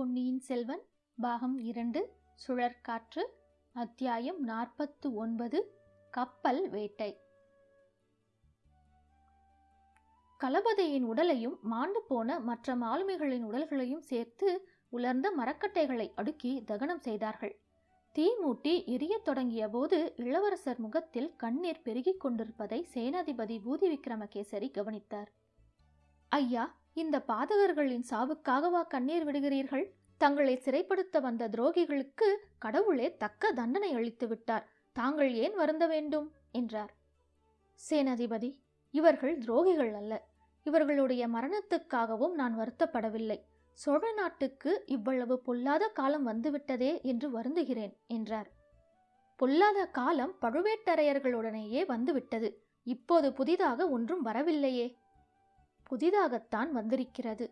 பொன்னியின் செல்வன் பாகம் இரண்டு சுழற்காற்று அத்தியாயம் நாற்பத்து ஒன்பது கப்பல் வேட்டை. கலபதையின் உடலையும் மாண்டு போன மற்ற மாலுமிகளின் உடல்களையும் சேர்த்து உலர்ந்த மரக்கட்டைகளை அடுக்கி தகனம் செய்தார்கள். தீ மூட்டி எரியத் தொடங்கிய போது இளவரசர் முகத்தில் கண்ணீர் பெருகிக் கொண்டிருப்பதை சேனாதிபதி பூதி விக்ரமகேசரி கவனித்தார். ஐயா இந்த பாதகர்களின் சாவுக்காகவா கண்ணீர் விடுகிறீர்கள்? தங்களை சிறைப்படுத்த வந்த துரோகிகளுக்கு கடவுளே தக்க தண்டனை அளித்து விட்டார். தாங்கள் ஏன் வருந்த வேண்டும்? என்றார். சேனாதிபதி இவர்கள் துரோகிகள் அல்ல. இவர்களுடைய மரணத்துக்காகவும் நான் வருத்தப்படவில்லை. சோழ நாட்டுக்கு இவ்வளவு பொல்லாத காலம் வந்துவிட்டதே என்று வருந்துகிறேன் என்றார். பொல்லாத காலம் பழுவேட்டரையர்களுடனேயே வந்துவிட்டது. இப்போது புதிதாக ஒன்றும் வரவில்லையே. புதிதாகத்தான் வந்திருக்கிறது.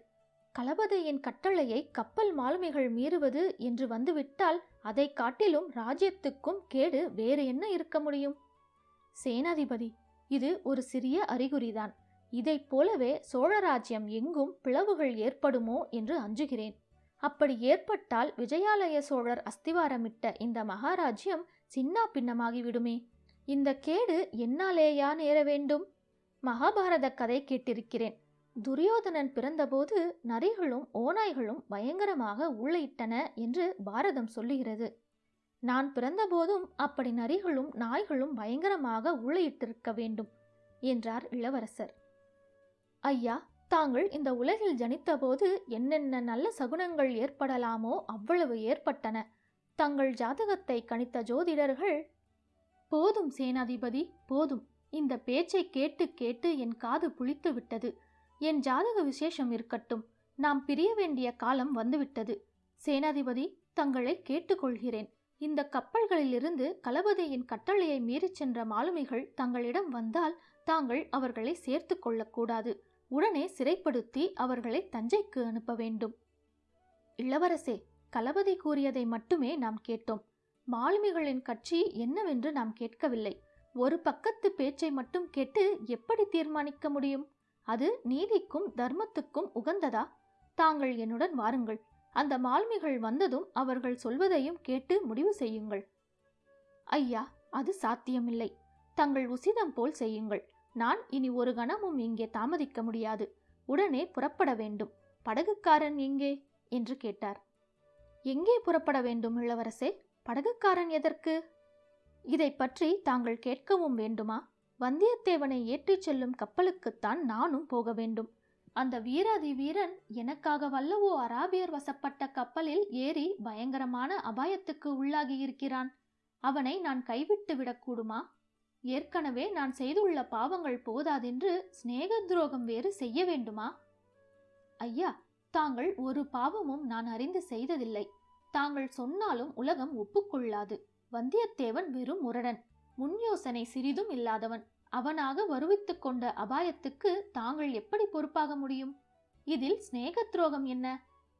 களபதியின் கட்டளையை கப்பல் மாலுமிகள் மீறுவது என்று வந்துவிட்டால் அதை காட்டிலும் ராஜ்யத்துக்கும் கேடு வேறு என்ன இருக்க முடியும்? சேனாதிபதி இது ஒரு சிறிய அறிகுறிதான். இதைப் போலவே சோழராஜ்யம் எங்கும் பிளவுகள் ஏற்படுமோ என்று அஞ்சுகிறேன். அப்படி ஏற்பட்டால் விஜயாலய சோழர் அஸ்திவாரமிட்ட இந்த மகாராஜ்யம் சின்னா பின்னமாகிவிடுமே. இந்த கேடு என்னாலேயா நேர வேண்டும்? மகாபாரத கதை கேட்டிருக்கிறேன். துரியோதனன் பிறந்தபோது நரிகளும் ஓநாய்களும் பயங்கரமாக உள்ளிட்டன என்று பாரதம் சொல்லுகிறது. நான் பிறந்தபோதும் அப்படி நரிகளும் நாய்களும் பயங்கரமாக உள்ளிட்டிருக்க வேண்டும் என்றார் இளவரசர். ஐயா தாங்கள் இந்த உலகில் ஜனித்தபோது என்னென்ன நல்ல சகுனங்கள் ஏற்படலாமோ அவ்வளவு ஏற்பட்டன. தங்கள் ஜாதகத்தை கணித்த ஜோதிடர்கள் போதும் சேனாதிபதி போதும். இந்த பேச்சை கேட்டு கேட்டு என் காது புளித்து விட்டது என் ஜாதக விசேஷம் இருக்கட்டும். நாம் பிரிய வேண்டிய காலம் வந்துவிட்டது. சேனாதிபதி தங்களை கேட்டுக்கொள்கிறேன். இந்த கப்பல்களிலிருந்து களபதியின் கட்டளையை மீறிச் சென்ற மாலுமிகள் தங்களிடம் வந்தால் தாங்கள் அவர்களை சேர்த்து கொள்ளக்கூடாது. உடனே சிறைப்படுத்தி அவர்களை தஞ்சைக்கு அனுப்ப வேண்டும். இளவரசே களபதி கூறியதை மட்டுமே நாம் கேட்டோம். மாலுமிகளின் கட்சி என்னவென்று நாம் கேட்கவில்லை. ஒரு பக்கத்து பேச்சை மட்டும் கேட்டு எப்படி தீர்மானிக்க முடியும்? அது நீதிக்கும் தர்மத்துக்கும் உகந்ததா? தாங்கள் என்னுடன் வாருங்கள். அந்த மால்மிகள் வந்ததும் அவர்கள் சொல்வதையும் கேட்டு முடிவு செய்யுங்கள். ஐயா அது சாத்தியமில்லை. தங்கள் உசிதம் போல் செய்யுங்கள். நான் இனி ஒரு கணமும் இங்கே தாமதிக்க முடியாது. உடனே புறப்பட வேண்டும். படகுக்காரன் எங்கே? என்று கேட்டார். எங்கே புறப்பட வேண்டும் இளவரசே? படகுக்காரன் எதற்கு? இதை பற்றி தாங்கள் கேட்கவும் வேண்டுமா? வந்தியத்தேவனை ஏற்றிச் செல்லும் கப்பலுக்குத்தான் நானும் போக வேண்டும். அந்த வீராதி வீரன் எனக்காக வல்லவோ அராபியர் வசப்பட்ட கப்பலில் ஏறி பயங்கரமான அபாயத்துக்கு உள்ளாகி இருக்கிறான். அவனை நான் கைவிட்டு விடக்கூடுமா? ஏற்கனவே நான் செய்துள்ள பாவங்கள் போதாதென்று சிநேக துரோகம் வேறு செய்ய வேண்டுமா? ஐயா தாங்கள் ஒரு பாவமும் நான் அறிந்து செய்ததில்லை. தாங்கள் சொன்னாலும் உலகம் ஒப்புக்கொள்ளாது. வந்தியத்தேவன் வெறும் முரடன். முன் யோசனை சிறிதும் இல்லாதவன். அவனாக வருவித்துக் கொண்ட அபாயத்துக்கு தாங்கள் எப்படி பொறுப்பாக முடியும்? இதில் சிநேக துரோகம் என்ன?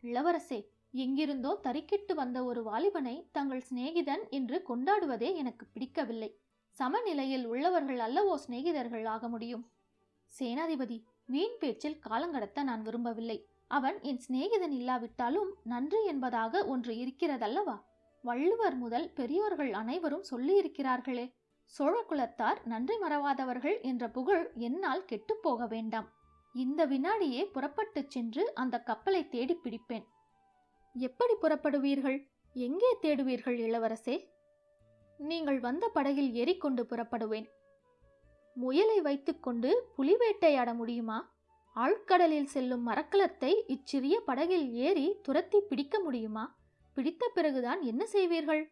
இளவரசே எங்கிருந்தோ தறிக்கிட்டு வந்த ஒரு வாலிபனை தங்கள் சிநேகிதன் என்று கொண்டாடுவதே எனக்கு பிடிக்கவில்லை. சமநிலையில் உள்ளவர்கள் அல்லவோ சிநேகிதர்கள் ஆக முடியும். சேனாதிபதி வீண் பேச்சில் காலங்கடத்த நான் விரும்பவில்லை. அவன் என் சிநேகிதன் இல்லாவிட்டாலும் நன்றி என்பதாக ஒன்று இருக்கிறதல்லவா? வள்ளுவர் முதல் பெரியோர்கள் அனைவரும் சொல்லியிருக்கிறார்களே. சோழ குலத்தார் நன்றி மறவாதவர்கள் என்ற புகழ் என்னால் கெட்டுப்போக வேண்டாம். இந்த வினாடியே புறப்பட்டுச் சென்று அந்த கப்பலை தேடி பிடிப்பேன். எப்படி புறப்படுவீர்கள்? எங்கே தேடுவீர்கள் இளவரசே? நீங்கள் வந்த படகில் ஏறிக்கொண்டு புறப்படுவேன். முயலை வைத்துக்கொண்டு புலி வேட்டையாட முடியுமா? ஆழ்கடலில் செல்லும் மரக்கலத்தை இச்சிறிய படகில் ஏறி துரத்தி பிடிக்க முடியுமா? பிடித்த பிறகுதான் என்ன செய்வீர்கள்?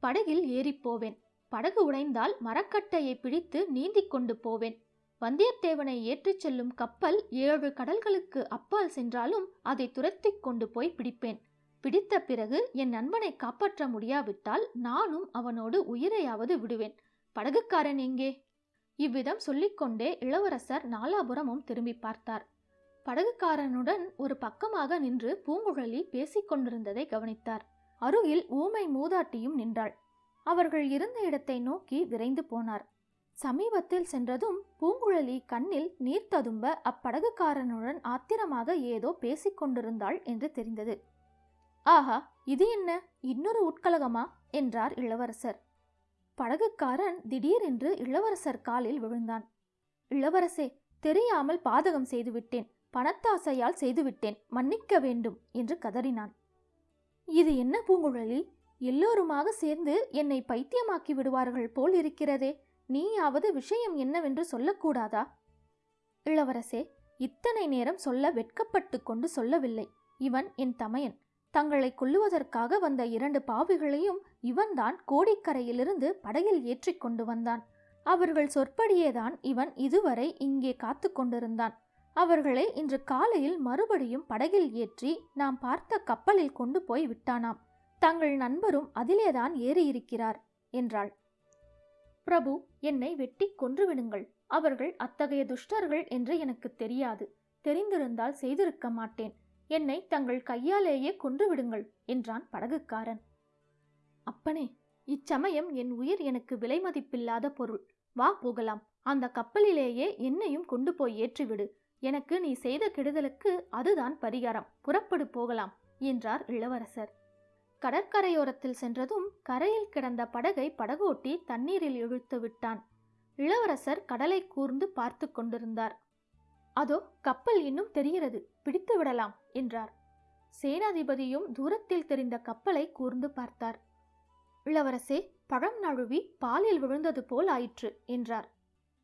படகில் ஏறிப் போவேன். படகு உடைந்தால் மரக்கட்டையை பிடித்து நீந்திக் கொண்டு போவேன். வந்தியத்தேவனை ஏற்றிச் செல்லும் கப்பல் ஏழு கடல்களுக்கு அப்பால் சென்றாலும் அதை துரத்திக் கொண்டு போய் பிடிப்பேன். பிடித்த பிறகு என் நண்பனை காப்பாற்ற முடியாவிட்டால் நானும் அவனோடு உயிரையாவது விடுவேன். படகுக்காரன் எங்கே? இவ்விதம் சொல்லிக்கொண்டே இளவரசர் நாலாபுரமும் திரும்பி பார்த்தார். படகுக்காரனுடன் ஒரு பக்கமாக நின்று பூங்குழலி பேசிக் கொண்டிருந்ததை கவனித்தார். அருகில் ஊமை மூதாட்டியும் நின்றாள். அவர்கள் இருந்த இடத்தை நோக்கி விரைந்து போனார். சமீபத்தில் சென்றதும் பூங்குழலி கண்ணில் நீர் ததும்ப அப்படகுக்காரனுடன் ஆத்திரமாக ஏதோ பேசிக் கொண்டிருந்தாள் என்று தெரிந்தது. ஆஹா இது என்ன? இன்னொரு உட்கலகமா? என்றார் இளவரசர். படகுக்காரன் திடீரென்று இளவரசர் காலில் விழுந்தான். இளவரசே தெரியாமல் பாதகம் செய்துவிட்டேன் பணத்தாசையால் செய்துவிட்டேன் மன்னிக்க வேண்டும் என்று கதறினான். இது என்ன பூங்குழலி? எல்லோருமாக சேர்ந்து என்னை பைத்தியமாக்கி விடுவார்கள் போல் இருக்கிறதே. நீயாவது விஷயம் என்னவென்று சொல்லக்கூடாதா? இளவரசே இத்தனை நேரம் சொல்ல வெட்கப்பட்டு கொண்டு சொல்லவில்லை. இவன் என் தமையன். தங்களை கொல்லுவதற்காக வந்த இரண்டு பாவிகளையும் இவன்தான் கோடிக்கரையிலிருந்து படகில் ஏற்றிக் கொண்டு வந்தான். அவர்கள் சொற்படியேதான் இவன் இதுவரை இங்கே காத்து கொண்டிருந்தான். அவர்களை இன்று காலையில் மறுபடியும் படகில் ஏற்றி நாம் பார்த்த கப்பலில் கொண்டு போய் விட்டானாம். தங்கள் நண்பரும் அதிலேதான் ஏறியிருக்கிறார் என்றாள். பிரபு என்னை வெட்டி கொன்றுவிடுங்கள். அவர்கள் அத்தகைய துஷ்டர்கள் என்று எனக்கு தெரியாது. தெரிந்திருந்தால் செய்திருக்க மாட்டேன். என்னை தங்கள் கையாலேயே கொன்றுவிடுங்கள் என்றான் படகுக்காரன். அப்பனே இச்சமயம் என் உயிர் எனக்கு விலை மதிப்பில்லாத பொருள். வா போகலாம். அந்த கப்பலிலேயே என்னையும் கொண்டு போய் ஏற்றிவிடு. எனக்கு நீ செய்த கெடுதலுக்கு அதுதான் பரிகாரம். புறப்படு போகலாம் என்றார் இளவரசர். கடற்கரையோரத்தில் சென்றதும் கரையில் கிடந்த படகை படகோட்டி தண்ணீரில் இழுத்து விட்டான். இளவரசர் கடலை கூர்ந்து பார்த்து கொண்டிருந்தார். அதோ கப்பல் இன்னும் தெரிகிறது. பிடித்து விடலாம் என்றார். சேனாதிபதியும் தூரத்தில் தெரிந்த கப்பலை கூர்ந்து பார்த்தார். இளவரசே பழம் நழுவி பாலில் விழுந்தது போல் ஆயிற்று என்றார்.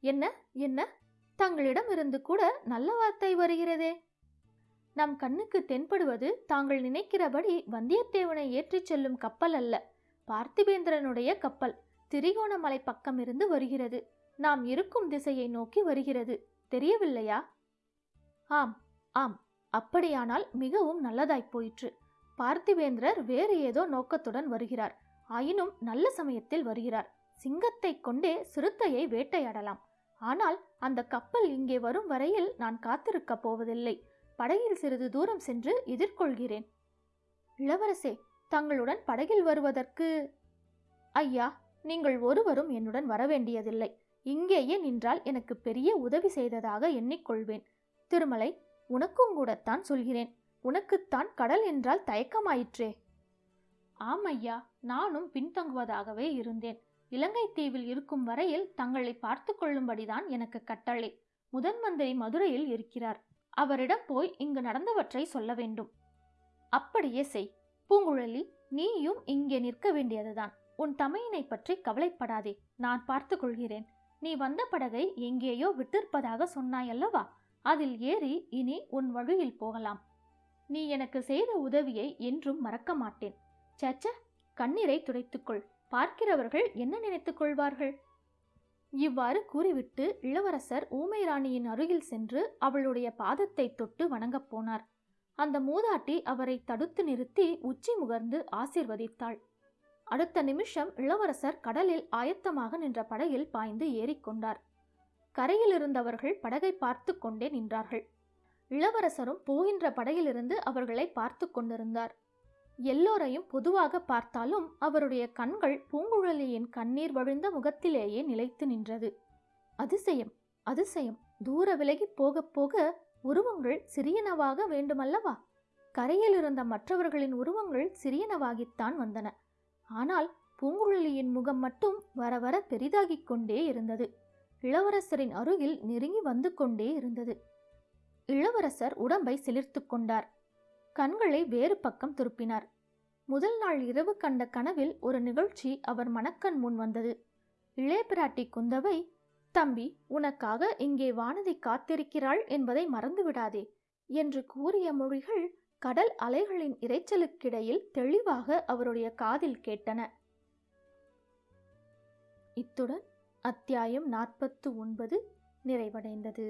என்ன என்ன? தங்களிடம் இருந்து கூட நல்ல வார்த்தை வருகிறதே? நம் கண்ணுக்கு தென்படுவது தாங்கள் நினைக்கிறபடி வந்தியத்தேவனை ஏற்றிச் செல்லும் கப்பல் அல்ல. பார்த்திபேந்திரனுடைய கப்பல் திரிகோணமலை பக்கம் இருந்து வருகிறது. நாம் இருக்கும் திசையை நோக்கி வருகிறது. தெரியவில்லையா? ஆம் ஆம். அப்படியானால் மிகவும் நல்லதாய் போயிற்று. பார்த்திவேந்திரர் வேறு ஏதோ நோக்கத்துடன் வருகிறார். ஆயினும் நல்ல சமயத்தில் வருகிறார். சிங்கத்தை கொண்டே சிறுத்தையை வேட்டையாடலாம். ஆனால் அந்த கப்பல் இங்கே வரும் வரையில் நான் காத்திருக்கப் போவதில்லை. படகில் சிறிது தூரம் சென்று எதிர்கொள்கிறேன். இளவரசே தங்களுடன் படகில் வருவதற்கு ஐயா நீங்கள் ஒருவரும் என்னுடன் வரவேண்டியதில்லை. இங்கேயே நின்றால் எனக்கு பெரிய உதவி செய்ததாக எண்ணிக்கொள்வேன். திருமலை உனக்கும் கூடத்தான் சொல்கிறேன். உனக்குத்தான் கடல் என்றால் தயக்கமாயிற்றே. ஆம் ஐயா நானும் பின்தங்குவதாகவே இருந்தேன். இலங்கை தீவில் இருக்கும் வரையில் தங்களை பார்த்து கொள்ளும்படிதான் எனக்கு கட்டளை. முதன் மந்திரி மதுரையில் இருக்கிறார். அவரிடம் போய் இங்கு நடந்தவற்றை சொல்ல வேண்டும். அப்படியே செய். பூங்குழலி நீயும் இங்கே நிற்க வேண்டியதுதான். உன் தமையனை பற்றி கவலைப்படாதே. நான் பார்த்து கொள்கிறேன். நீ வந்த படகை எங்கேயோ விட்டிருப்பதாக சொன்னாயல்லவா? அதில் ஏறி இனி உன் வழியில் போகலாம். நீ எனக்கு செய்த உதவியை என்றும் மறக்க மாட்டேன். சச்ச கண்ணீரை துடைத்துக்கொள். பார்க்கிறவர்கள் என்ன நினைத்துக் கொள்வார்கள்? இவ்வாறு கூறிவிட்டு இளவரசர் ஊமை ராணியின் அருகில் சென்று அவளுடைய பாதத்தை தொட்டு வணங்கப் போனார். அந்த மூதாட்டி அவரை தடுத்து நிறுத்தி உச்சி முகர்ந்து ஆசிர்வதித்தாள். அடுத்த நிமிஷம் இளவரசர் கடலில் ஆயத்தமாக நின்ற படகில் பாய்ந்து ஏறிக்கொண்டார் கரையில் இருந்தவர்கள் படகை பார்த்து கொண்டே நின்றார்கள். இளவரசரும் போகின்ற படகிலிருந்து அவர்களை பார்த்து கொண்டிருந்தார். எல்லோரையும் பொதுவாக பார்த்தாலும் அவருடைய கண்கள் பூங்குழலியின் கண்ணீர் வழிந்த முகத்திலேயே நிலைத்து நின்றது. அதிசயம் அதிசயம். தூர விலகி போகப் போக உருவங்கள் சிறியனவாக வேண்டுமல்லவா? கரையில் இருந்த மற்றவர்களின் உருவங்கள் சிறியனவாகித்தான் வந்தன. ஆனால் பூங்குழலியின் முகம் மட்டும் வர வர பெரிதாகிக் கொண்டே இருந்தது. இளவரசரின் அருகில் நெருங்கி வந்து கொண்டே இருந்தது. இளவரசர் உடம்பை சிலிர்த்து கொண்டார். கண்களை வேறு பக்கம் திருப்பினார். முதல் நாள் இரவு கண்ட கனவில் ஒரு நிகழ்ச்சி அவர் மனக்கண் முன் வந்தது. இளைய பிராட்டி குந்தவை தம்பி உனக்காக இங்கே வானதி காத்திருக்கிறாள் என்பதை மறந்துவிடாதே என்று கூறிய மொழிகள் கடல் அலைகளின் இரைச்சலுக்கிடையில் தெளிவாக அவருடைய காதில் கேட்டன. இத்துடன் அத்தியாயம் நாற்பத்து ஒன்பது நிறைவடைந்தது.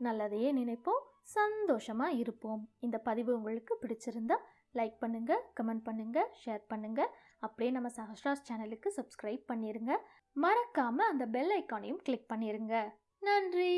நல்லதையே நினைப்போம். சந்தோஷமாக இருப்போம். இந்த பதிவு உங்களுக்கு பிடிச்சிருந்தா லைக் பண்ணுங்கள் கமெண்ட் பண்ணுங்கள் ஷேர் பண்ணுங்கள் அப்படியே நம்ம சஹஸ்ராஸ் சேனலுக்கு சப்ஸ்கிரைப் பண்ணிடுங்க மறக்காமல் அந்த பெல் ஐக்கானையும் கிளிக் பண்ணிடுங்க நன்றி!